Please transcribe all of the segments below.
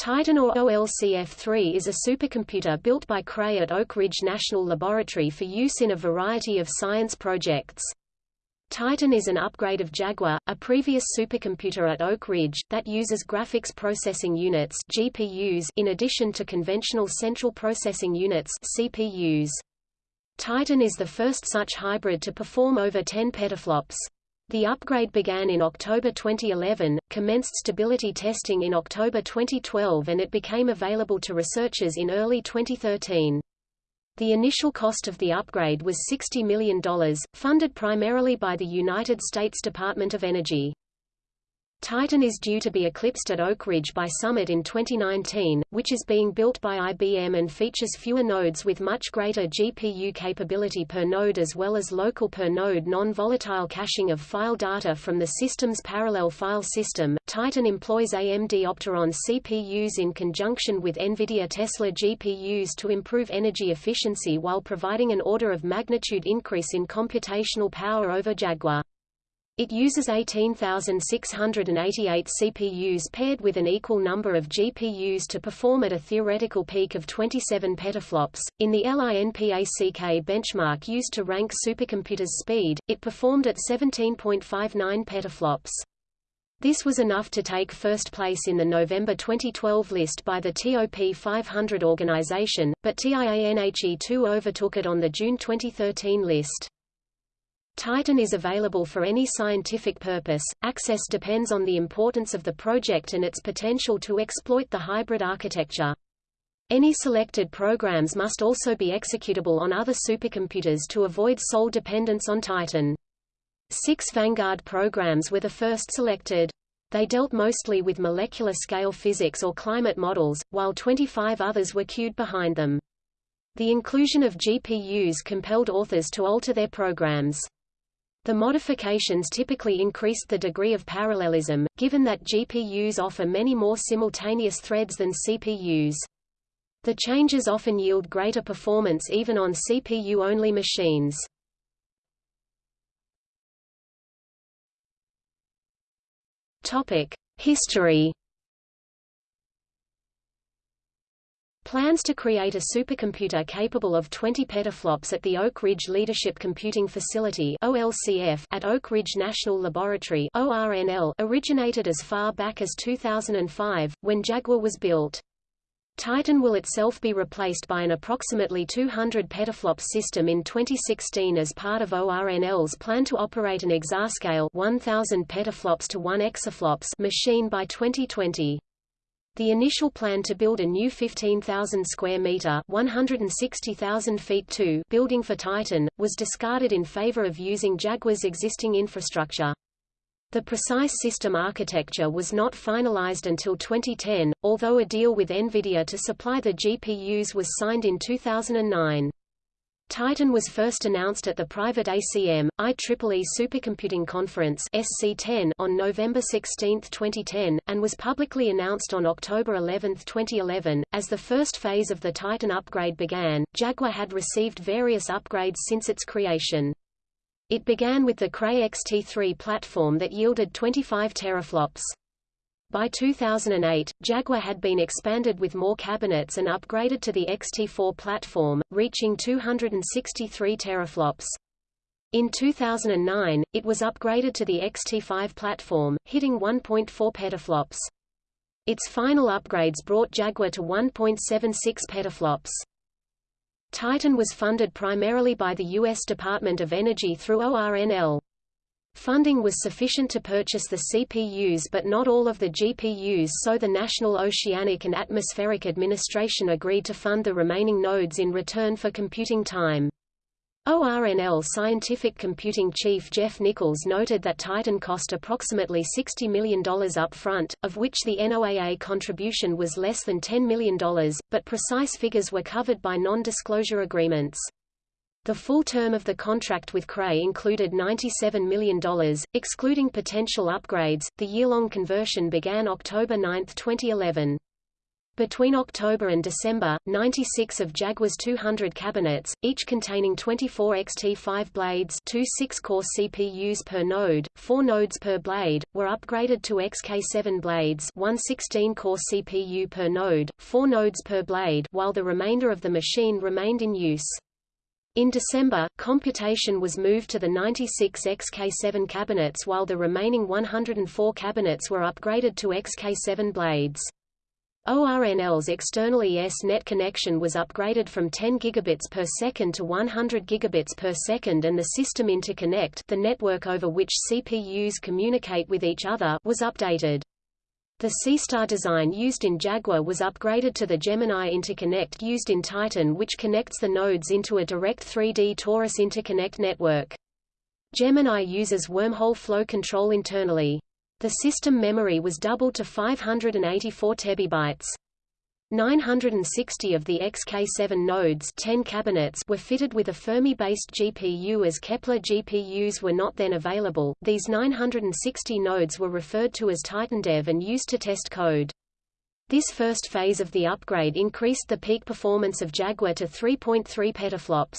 Titan or OLCF-3 is a supercomputer built by Cray at Oak Ridge National Laboratory for use in a variety of science projects. Titan is an upgrade of Jaguar, a previous supercomputer at Oak Ridge, that uses graphics processing units GPUs in addition to conventional central processing units CPUs. Titan is the first such hybrid to perform over 10 petaflops. The upgrade began in October 2011, commenced stability testing in October 2012 and it became available to researchers in early 2013. The initial cost of the upgrade was $60 million, funded primarily by the United States Department of Energy. Titan is due to be eclipsed at Oak Ridge by Summit in 2019, which is being built by IBM and features fewer nodes with much greater GPU capability per node as well as local per node non-volatile caching of file data from the system's parallel file system. Titan employs AMD Opteron CPUs in conjunction with NVIDIA Tesla GPUs to improve energy efficiency while providing an order of magnitude increase in computational power over Jaguar. It uses 18,688 CPUs paired with an equal number of GPUs to perform at a theoretical peak of 27 petaflops. In the LINPACK benchmark used to rank supercomputers' speed, it performed at 17.59 petaflops. This was enough to take first place in the November 2012 list by the TOP 500 organization, but TIANHE2 overtook it on the June 2013 list. Titan is available for any scientific purpose. Access depends on the importance of the project and its potential to exploit the hybrid architecture. Any selected programs must also be executable on other supercomputers to avoid sole dependence on Titan. Six Vanguard programs were the first selected. They dealt mostly with molecular scale physics or climate models, while 25 others were queued behind them. The inclusion of GPUs compelled authors to alter their programs. The modifications typically increased the degree of parallelism, given that GPUs offer many more simultaneous threads than CPUs. The changes often yield greater performance even on CPU-only machines. History Plans to create a supercomputer capable of 20 petaflops at the Oak Ridge Leadership Computing Facility OLCF at Oak Ridge National Laboratory ORNL originated as far back as 2005, when Jaguar was built. Titan will itself be replaced by an approximately 200 petaflop system in 2016 as part of ORNL's plan to operate an exascale 1000 petaflops to 1 exaflops machine by 2020. The initial plan to build a new 15,000 square meter (160,000 feet) two building for Titan was discarded in favor of using Jaguar's existing infrastructure. The precise system architecture was not finalized until 2010, although a deal with NVIDIA to supply the GPUs was signed in 2009. Titan was first announced at the private ACM, IEEE Supercomputing Conference SC10 on November 16, 2010, and was publicly announced on October 11, 2011. As the first phase of the Titan upgrade began, Jaguar had received various upgrades since its creation. It began with the Cray XT3 platform that yielded 25 teraflops. By 2008, Jaguar had been expanded with more cabinets and upgraded to the XT4 platform, reaching 263 teraflops. In 2009, it was upgraded to the XT5 platform, hitting 1.4 petaflops. Its final upgrades brought Jaguar to 1.76 petaflops. Titan was funded primarily by the U.S. Department of Energy through ORNL. Funding was sufficient to purchase the CPUs but not all of the GPUs so the National Oceanic and Atmospheric Administration agreed to fund the remaining nodes in return for computing time. ORNL Scientific Computing Chief Jeff Nichols noted that Titan cost approximately $60 million up front, of which the NOAA contribution was less than $10 million, but precise figures were covered by non-disclosure agreements. The full term of the contract with Cray included $97 million, excluding potential upgrades. The year-long conversion began October 9, 2011. Between October and December, 96 of Jaguar's 200 cabinets, each containing 24 XT5 blades two 6-core CPUs per node, 4 nodes per blade, were upgraded to XK7 blades one 16-core CPU per node, 4 nodes per blade while the remainder of the machine remained in use. In December, computation was moved to the 96 XK7 cabinets while the remaining 104 cabinets were upgraded to XK7 blades. ORNL's external ESnet connection was upgraded from 10 gigabits per second to 100 gigabits per second and the system interconnect the network over which CPUs communicate with each other was updated. The SeaStar design used in Jaguar was upgraded to the Gemini interconnect used in Titan which connects the nodes into a direct 3D torus interconnect network. Gemini uses wormhole flow control internally. The system memory was doubled to 584 tebibytes. 960 of the XK7 nodes 10 cabinets were fitted with a Fermi-based GPU as Kepler GPUs were not then available. These 960 nodes were referred to as TitanDev and used to test code. This first phase of the upgrade increased the peak performance of Jaguar to 3.3 petaflops.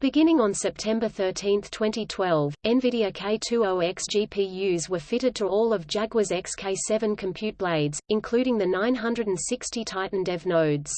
Beginning on September 13, 2012, NVIDIA K20X GPUs were fitted to all of Jaguar's XK7 compute blades, including the 960 Titan Dev nodes.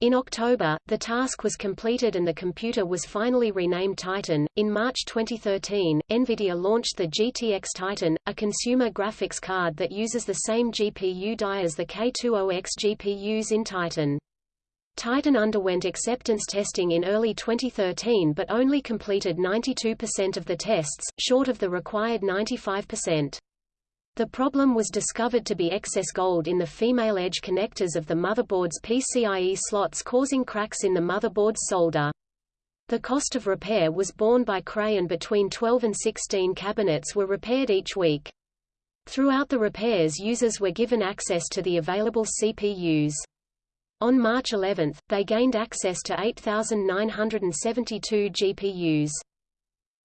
In October, the task was completed and the computer was finally renamed Titan. In March 2013, NVIDIA launched the GTX Titan, a consumer graphics card that uses the same GPU die as the K20X GPUs in Titan. Titan underwent acceptance testing in early 2013 but only completed 92% of the tests, short of the required 95%. The problem was discovered to be excess gold in the female edge connectors of the motherboard's PCIe slots causing cracks in the motherboard's solder. The cost of repair was borne by Cray and between 12 and 16 cabinets were repaired each week. Throughout the repairs users were given access to the available CPUs. On March 11, they gained access to 8,972 GPUs.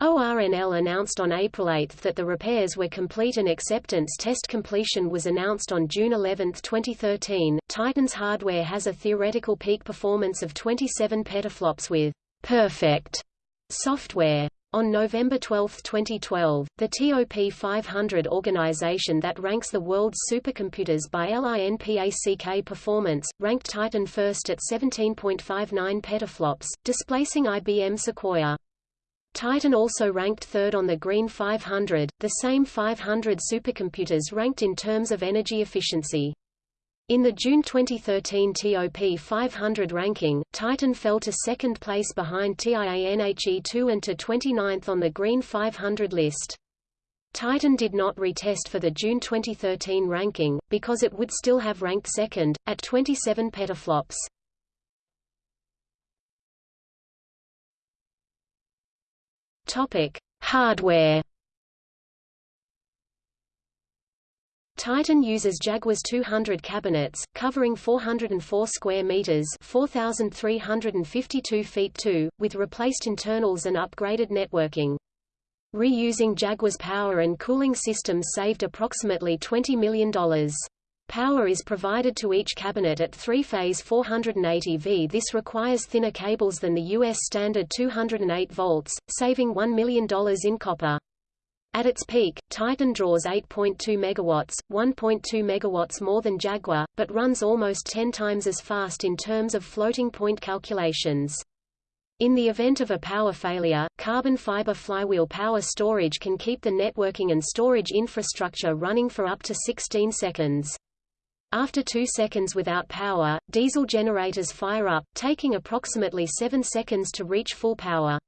ORNL announced on April 8 that the repairs were complete and acceptance test completion was announced on June 11, 2013. Titan's hardware has a theoretical peak performance of 27 petaflops with perfect software. On November 12, 2012, the TOP 500 organization that ranks the world's supercomputers by LINPACK performance, ranked Titan first at 17.59 petaflops, displacing IBM Sequoia. Titan also ranked third on the Green 500, the same 500 supercomputers ranked in terms of energy efficiency. In the June 2013 TOP 500 ranking, Titan fell to second place behind TIANHE2 and to 29th on the Green 500 list. Titan did not retest for the June 2013 ranking, because it would still have ranked second, at 27 petaflops. Hardware Titan uses Jaguar's 200 cabinets, covering 404 square meters (4,352 feet 2), with replaced internals and upgraded networking. Reusing Jaguar's power and cooling systems saved approximately $20 million. Power is provided to each cabinet at three-phase 480 V. This requires thinner cables than the U.S. standard 208 volts, saving $1 million in copper. At its peak, Titan draws 8.2 megawatts, 1.2 megawatts more than Jaguar, but runs almost 10 times as fast in terms of floating point calculations. In the event of a power failure, carbon fiber flywheel power storage can keep the networking and storage infrastructure running for up to 16 seconds. After two seconds without power, diesel generators fire up, taking approximately 7 seconds to reach full power.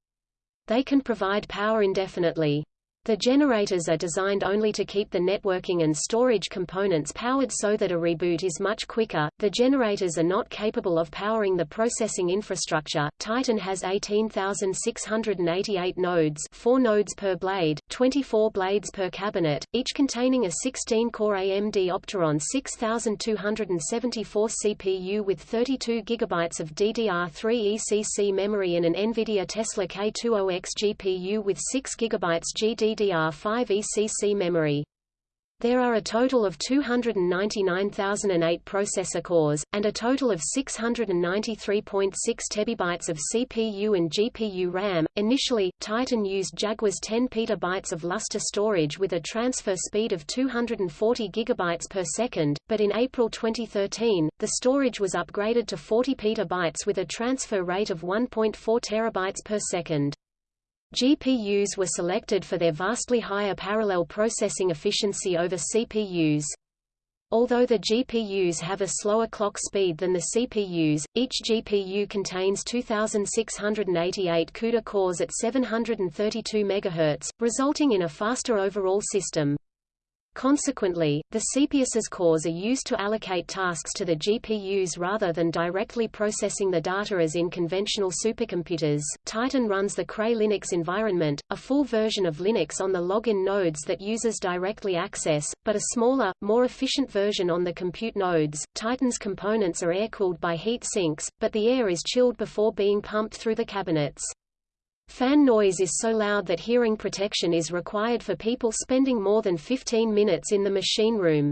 They can provide power indefinitely. The generators are designed only to keep the networking and storage components powered so that a reboot is much quicker. The generators are not capable of powering the processing infrastructure. Titan has 18,688 nodes, 4 nodes per blade, 24 blades per cabinet, each containing a 16-core AMD Opteron 6274 CPU with 32 GB of DDR3 ECC memory and an NVIDIA Tesla K20X GPU with 6 GB GD DDR5 ECC memory. There are a total of 299,008 processor cores, and a total of 693.6 tebibytes of CPU and GPU RAM. Initially, Titan used Jaguar's 10 petabytes of Lustre storage with a transfer speed of 240 gigabytes per second, but in April 2013, the storage was upgraded to 40 petabytes with a transfer rate of 1.4 terabytes per second. GPUs were selected for their vastly higher parallel processing efficiency over CPUs. Although the GPUs have a slower clock speed than the CPUs, each GPU contains 2,688 CUDA cores at 732 MHz, resulting in a faster overall system. Consequently, the CPUs's cores are used to allocate tasks to the GPUs rather than directly processing the data as in conventional supercomputers. Titan runs the Cray Linux environment, a full version of Linux on the login nodes that users directly access, but a smaller, more efficient version on the compute nodes. Titan's components are air-cooled by heat sinks, but the air is chilled before being pumped through the cabinets. Fan noise is so loud that hearing protection is required for people spending more than 15 minutes in the machine room.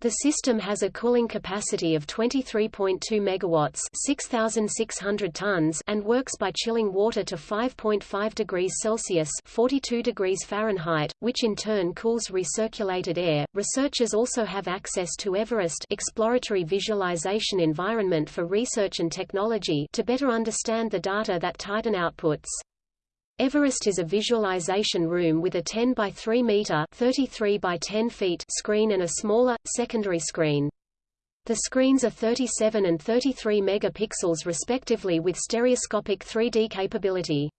The system has a cooling capacity of 23.2 megawatts, 6600 tons, and works by chilling water to 5.5 degrees Celsius, 42 degrees Fahrenheit, which in turn cools recirculated air. Researchers also have access to Everest exploratory visualization environment for research and technology to better understand the data that Titan outputs. Everest is a visualization room with a 10 by 3 meter 33 by 10 feet screen and a smaller, secondary screen. The screens are 37 and 33 megapixels respectively with stereoscopic 3D capability.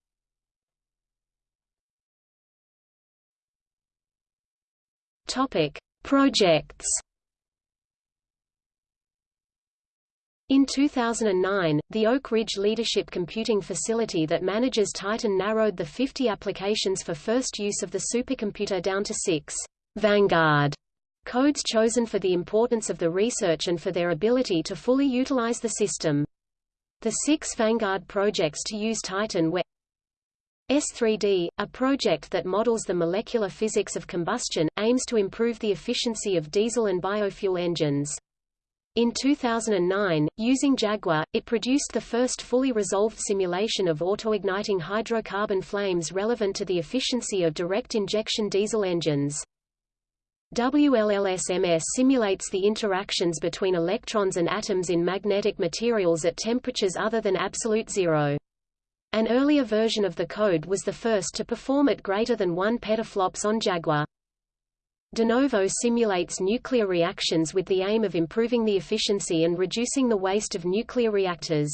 Projects In 2009, the Oak Ridge Leadership Computing Facility that manages Titan narrowed the 50 applications for first use of the supercomputer down to six Vanguard codes chosen for the importance of the research and for their ability to fully utilize the system. The six Vanguard projects to use Titan were S3D, a project that models the molecular physics of combustion, aims to improve the efficiency of diesel and biofuel engines. In 2009, using Jaguar, it produced the first fully resolved simulation of autoigniting hydrocarbon flames relevant to the efficiency of direct injection diesel engines. WLLSMS simulates the interactions between electrons and atoms in magnetic materials at temperatures other than absolute zero. An earlier version of the code was the first to perform at greater than 1 petaflops on Jaguar. DeNovo simulates nuclear reactions with the aim of improving the efficiency and reducing the waste of nuclear reactors.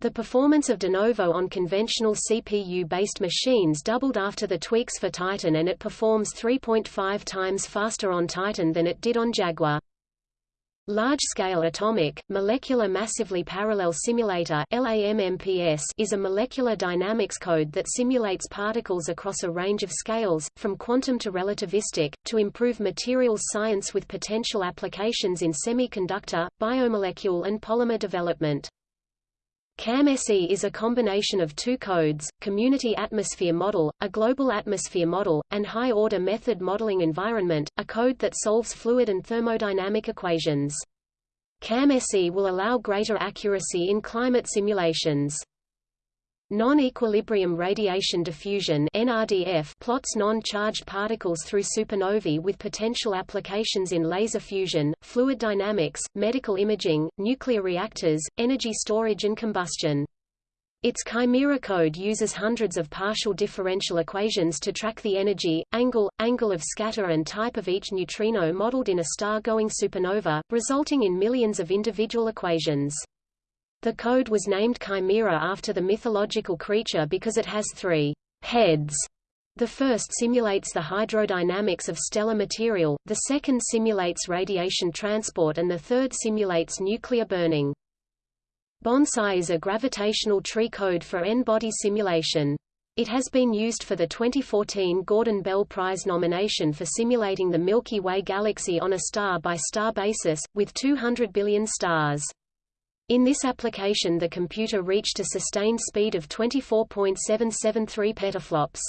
The performance of DeNovo on conventional CPU-based machines doubled after the tweaks for Titan and it performs 3.5 times faster on Titan than it did on Jaguar. Large-scale atomic, molecular massively parallel simulator is a molecular dynamics code that simulates particles across a range of scales, from quantum to relativistic, to improve materials science with potential applications in semiconductor, biomolecule and polymer development. CAM-SE is a combination of two codes, Community Atmosphere Model, a global atmosphere model, and High-Order Method Modeling Environment, a code that solves fluid and thermodynamic equations. CAM-SE will allow greater accuracy in climate simulations. Non-equilibrium radiation diffusion NRDF plots non-charged particles through supernovae with potential applications in laser fusion, fluid dynamics, medical imaging, nuclear reactors, energy storage and combustion. Its Chimera code uses hundreds of partial differential equations to track the energy, angle, angle of scatter and type of each neutrino modeled in a star-going supernova, resulting in millions of individual equations. The code was named Chimera after the mythological creature because it has three heads. The first simulates the hydrodynamics of stellar material, the second simulates radiation transport and the third simulates nuclear burning. Bonsai is a gravitational tree code for N-body simulation. It has been used for the 2014 Gordon Bell Prize nomination for simulating the Milky Way galaxy on a star-by-star -star basis, with 200 billion stars. In this application the computer reached a sustained speed of 24.773 petaflops.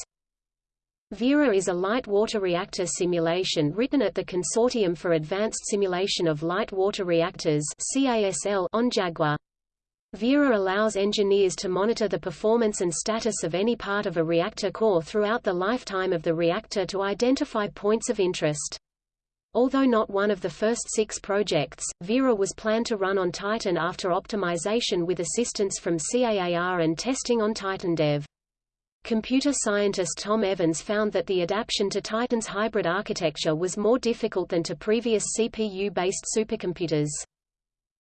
VERA is a light water reactor simulation written at the Consortium for Advanced Simulation of Light Water Reactors on Jaguar. VERA allows engineers to monitor the performance and status of any part of a reactor core throughout the lifetime of the reactor to identify points of interest. Although not one of the first six projects, VERA was planned to run on Titan after optimization with assistance from CAAR and testing on Titan Dev. Computer scientist Tom Evans found that the adaptation to Titan's hybrid architecture was more difficult than to previous CPU-based supercomputers.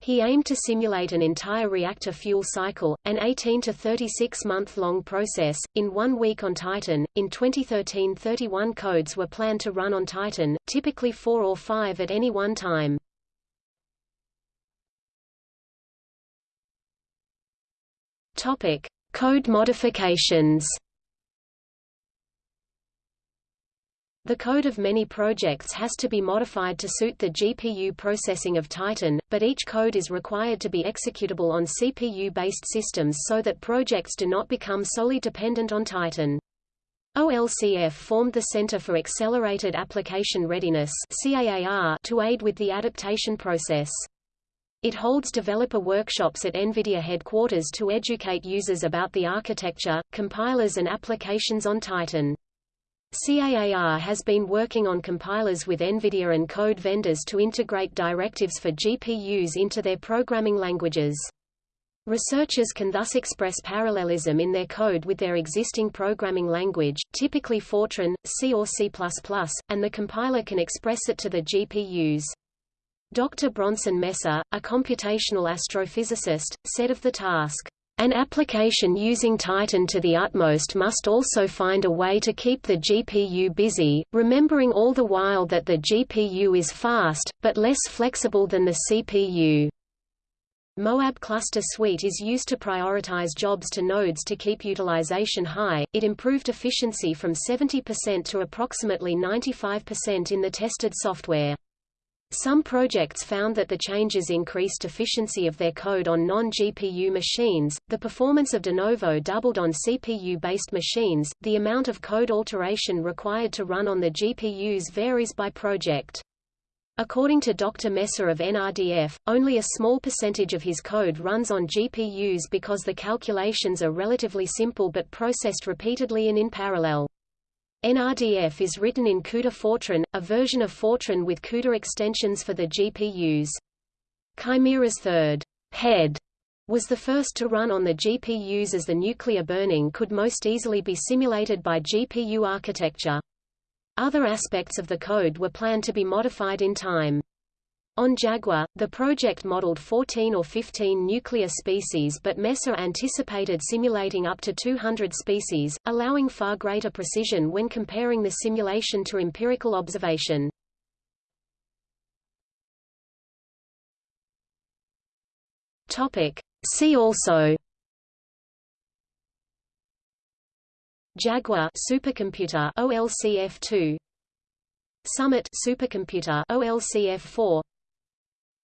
He aimed to simulate an entire reactor fuel cycle, an 18 to 36 month long process, in one week on Titan. In 2013, 31 codes were planned to run on Titan, typically four or five at any one time. Topic: Code modifications. The code of many projects has to be modified to suit the GPU processing of Titan, but each code is required to be executable on CPU-based systems so that projects do not become solely dependent on Titan. OLCF formed the Center for Accelerated Application Readiness to aid with the adaptation process. It holds developer workshops at NVIDIA headquarters to educate users about the architecture, compilers and applications on Titan. CAAR has been working on compilers with NVIDIA and code vendors to integrate directives for GPUs into their programming languages. Researchers can thus express parallelism in their code with their existing programming language, typically Fortran, C or C++, and the compiler can express it to the GPUs. Dr. Bronson Messer, a computational astrophysicist, said of the task, an application using Titan to the utmost must also find a way to keep the GPU busy, remembering all the while that the GPU is fast, but less flexible than the CPU. Moab Cluster Suite is used to prioritize jobs to nodes to keep utilization high. It improved efficiency from 70% to approximately 95% in the tested software. Some projects found that the changes increased efficiency of their code on non-GPU machines, the performance of DeNovo doubled on CPU-based machines, the amount of code alteration required to run on the GPUs varies by project. According to Dr. Messer of NRDF, only a small percentage of his code runs on GPUs because the calculations are relatively simple but processed repeatedly and in parallel. NRDF is written in CUDA Fortran, a version of Fortran with CUDA extensions for the GPUs. Chimera's third head was the first to run on the GPUs as the nuclear burning could most easily be simulated by GPU architecture. Other aspects of the code were planned to be modified in time. On Jaguar, the project modeled 14 or 15 nuclear species but Messer anticipated simulating up to 200 species, allowing far greater precision when comparing the simulation to empirical observation. See also Jaguar supercomputer OLCF2 Summit supercomputer OLCF4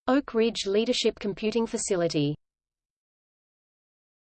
Oak Ridge Leadership Computing Facility